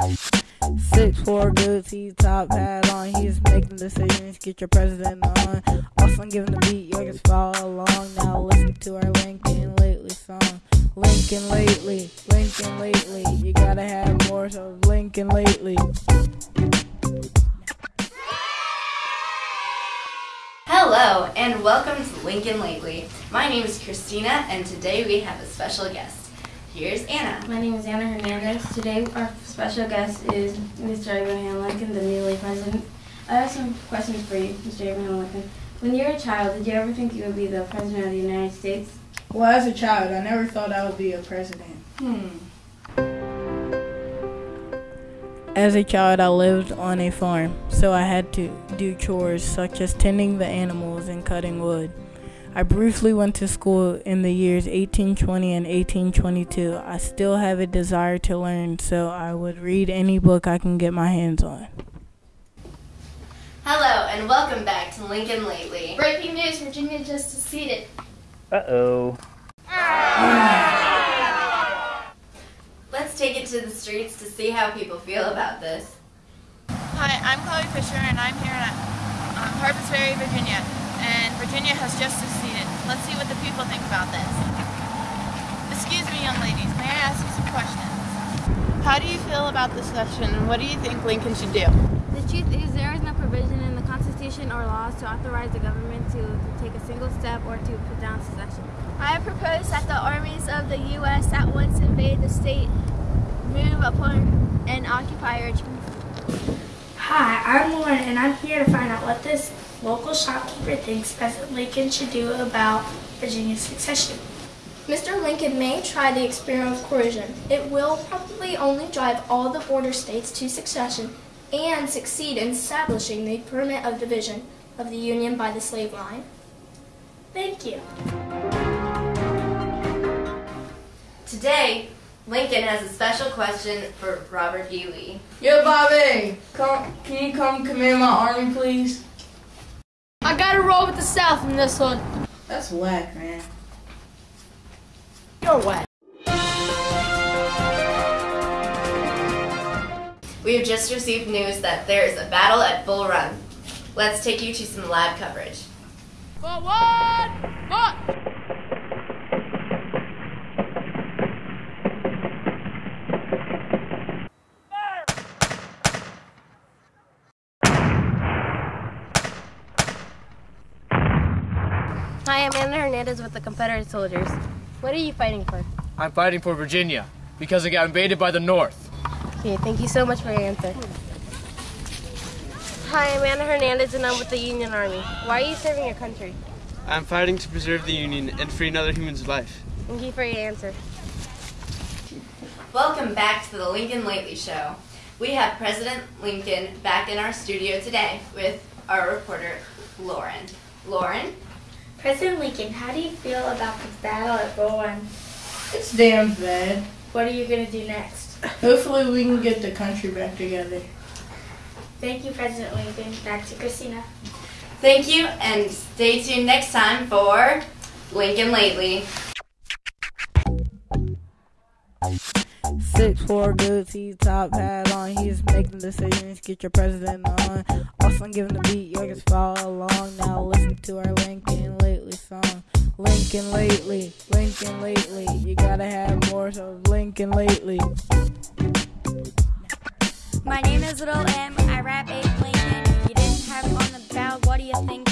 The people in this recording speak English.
Six four goatee, top hat on. He's making decisions. Get your president on. Also giving the beat, you just follow along. Now listen to our Lincoln Lately song. Lincoln Lately, Lincoln Lately. You gotta have more of Lincoln Lately. Hello, and welcome to Lincoln Lately. My name is Christina, and today we have a special guest. Here's Anna. My name is Anna Hernandez. Today our special guest is Mr. Abraham Lincoln, the newly president. I have some questions for you, Mr. Abraham Lincoln. When you were a child, did you ever think you would be the president of the United States? Well, as a child, I never thought I would be a president. Hmm. As a child, I lived on a farm, so I had to do chores such as tending the animals and cutting wood. I briefly went to school in the years 1820 and 1822. I still have a desire to learn, so I would read any book I can get my hands on. Hello, and welcome back to Lincoln Lately. Breaking news, Virginia just seceded. Uh-oh. Let's take it to the streets to see how people feel about this. Hi, I'm Chloe Fisher, and I'm here at um, Harpers Ferry, Virginia. And Virginia has just seceded. Let's see what the people think about this. Excuse me, young ladies, may I ask you some questions? How do you feel about this section, and what do you think Lincoln should do? The truth is there is no provision in the Constitution or laws to authorize the government to, to take a single step or to put down secession. I propose that the armies of the U.S. at once invade the state, move upon and occupy Richmond. Hi, I'm Lauren, and I'm here to find out what this local shopkeeper thinks President Lincoln should do about Virginia's succession. Mr. Lincoln may try the experiment of coercion. It will probably only drive all the border states to secession and succeed in establishing the permanent of division of the Union by the slave line. Thank you. Today, Lincoln has a special question for Robert E. Lee. Yo, Bobby, come, can you come command my army, please? I with the South in this one. That's whack, man. You're wet. We have just received news that there is a battle at Bull Run. Let's take you to some live coverage. Forward! March! Hi, I'm Anna Hernandez with the Confederate soldiers. What are you fighting for? I'm fighting for Virginia because it got invaded by the North. Okay, thank you so much for your answer. Hi, I'm Anna Hernandez and I'm with the Union Army. Why are you serving your country? I'm fighting to preserve the Union and free another human's life. Thank you for your answer. Welcome back to the Lincoln Lately Show. We have President Lincoln back in our studio today with our reporter, Lauren. Lauren? President Lincoln, how do you feel about the battle at Bull Run? It's damn bad. What are you going to do next? Hopefully, we can get the country back together. Thank you, President Lincoln. Back to Christina. Thank you, and stay tuned next time for Lincoln Lately. Six four goatee, top hat on. He's making decisions. Get your president on. Also giving the beat, you just follow along. Now listen to our Lincoln Lately song. Lincoln lately, Lincoln lately. You gotta have more of Lincoln lately. My name is Little M. I rap eight Lincoln. You didn't have it on the ballot. What do you think?